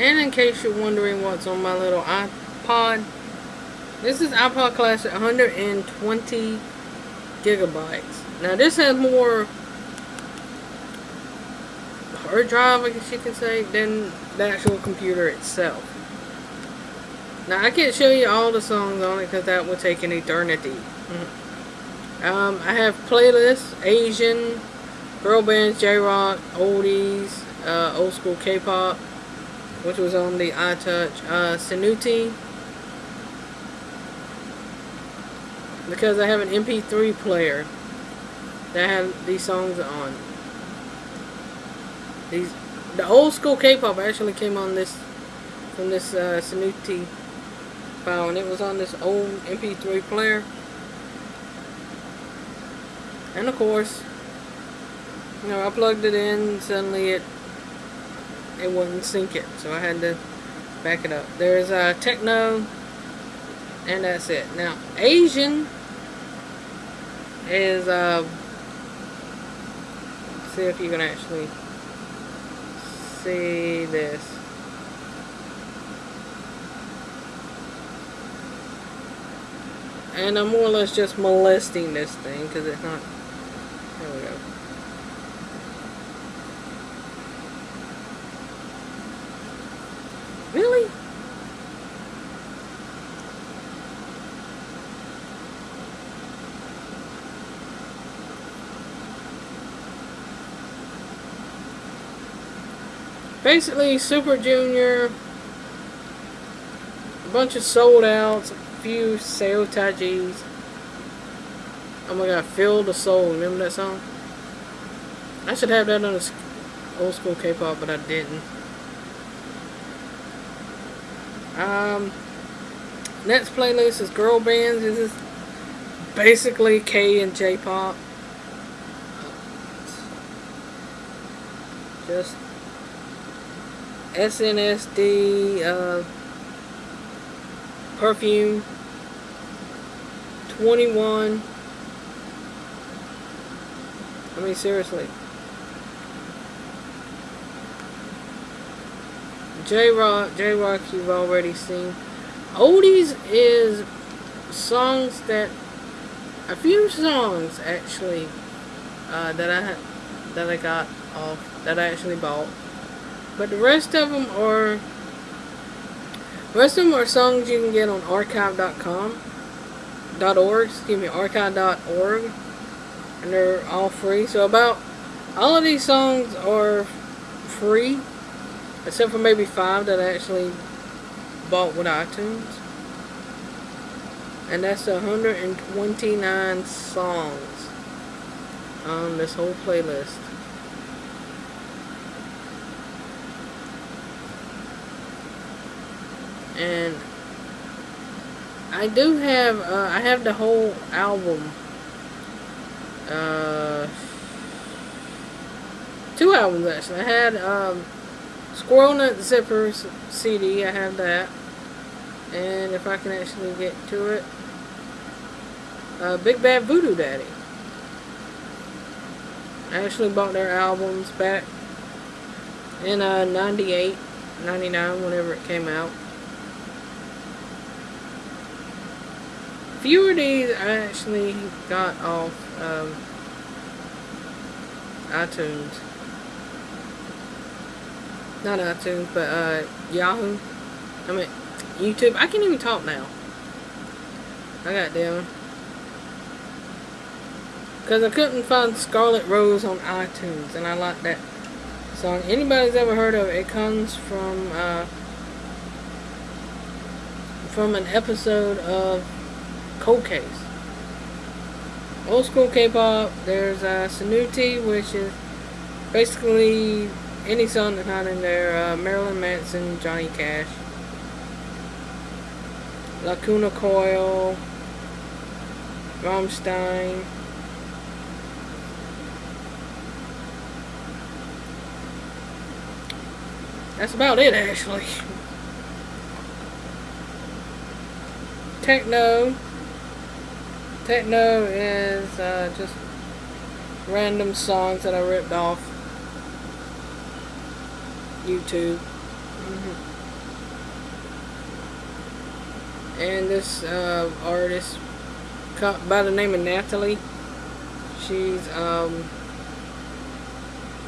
And in case you're wondering what's on my little iPod, this is iPod Classic 120 gigabytes. Now this has more hard drive, I guess you can say, than the actual computer itself. Now I can't show you all the songs on it because that would take an eternity. Um, I have playlists, Asian, girl bands, J-rock, oldies, uh, old school K-pop, which was on the iTouch, uh, Sanuti, because I have an MP3 player that have these songs on. These, the old school K-pop actually came on this, from this uh, Sanuti file, and it was on this old MP3 player. And of course, you know, I plugged it in, suddenly it it wouldn't sync it, so I had to back it up. There's uh, techno, and that's it. Now, Asian is, uh, see if you can actually see this. And I'm more or less just molesting this thing because it's not. There we go. Basically, Super Junior, a bunch of sold outs, a few sabotages. Oh my god, Feel the Soul, remember that song? I should have that on the old school K-pop, but I didn't. Um, next playlist is girl bands. This is basically K and J-pop. Just SNSD, uh, Perfume, 2NE1. I mean, seriously. J-Rock, J-Rock you've already seen. Oldies is songs that, a few songs actually, uh, that I that I got off, that I actually bought. But the rest of them are, rest of them are songs you can get on archive.com, .org, excuse me, archive.org, and they're all free. So about, all of these songs are free Except for maybe five that I actually bought with iTunes. And that's 129 songs on this whole playlist. And I do have, uh, I have the whole album. Uh, two albums actually. I had, um, Squirrel Nut Zippers CD, I have that. And if I can actually get to it. Uh, Big Bad Voodoo Daddy. I actually bought their albums back in uh, 98, 99, whenever it came out. A few of I actually got off um, iTunes not iTunes, but uh, Yahoo. I mean, YouTube. I can't even talk now. I got down. Because I couldn't find Scarlet Rose on iTunes, and I like that song. Anybody's ever heard of it, it comes from, uh, from an episode of Cold Case. Old school K-pop, there's uh, Sanuti, which is basically any song that's not in there, uh, Marilyn Manson, Johnny Cash, Lacuna Coil, Rammstein, That's about it, actually. Techno. Techno is uh, just random songs that I ripped off YouTube. And this uh, artist by the name of Natalie. She's um,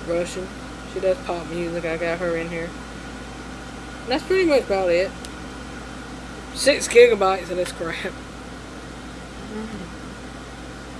Russian. She does pop music. I got her in here. That's pretty much about it. Six gigabytes of this crap. Mm -hmm.